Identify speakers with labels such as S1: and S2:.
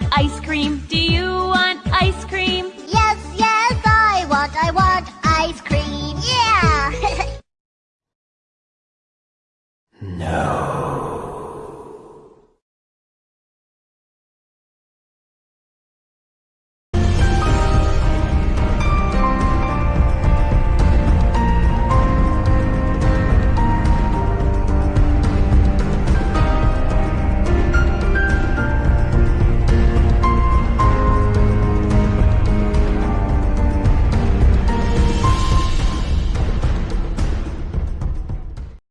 S1: want ice cream? Do you want ice cream?
S2: Yes, yes, I want, I want ice cream. Yeah!
S3: No.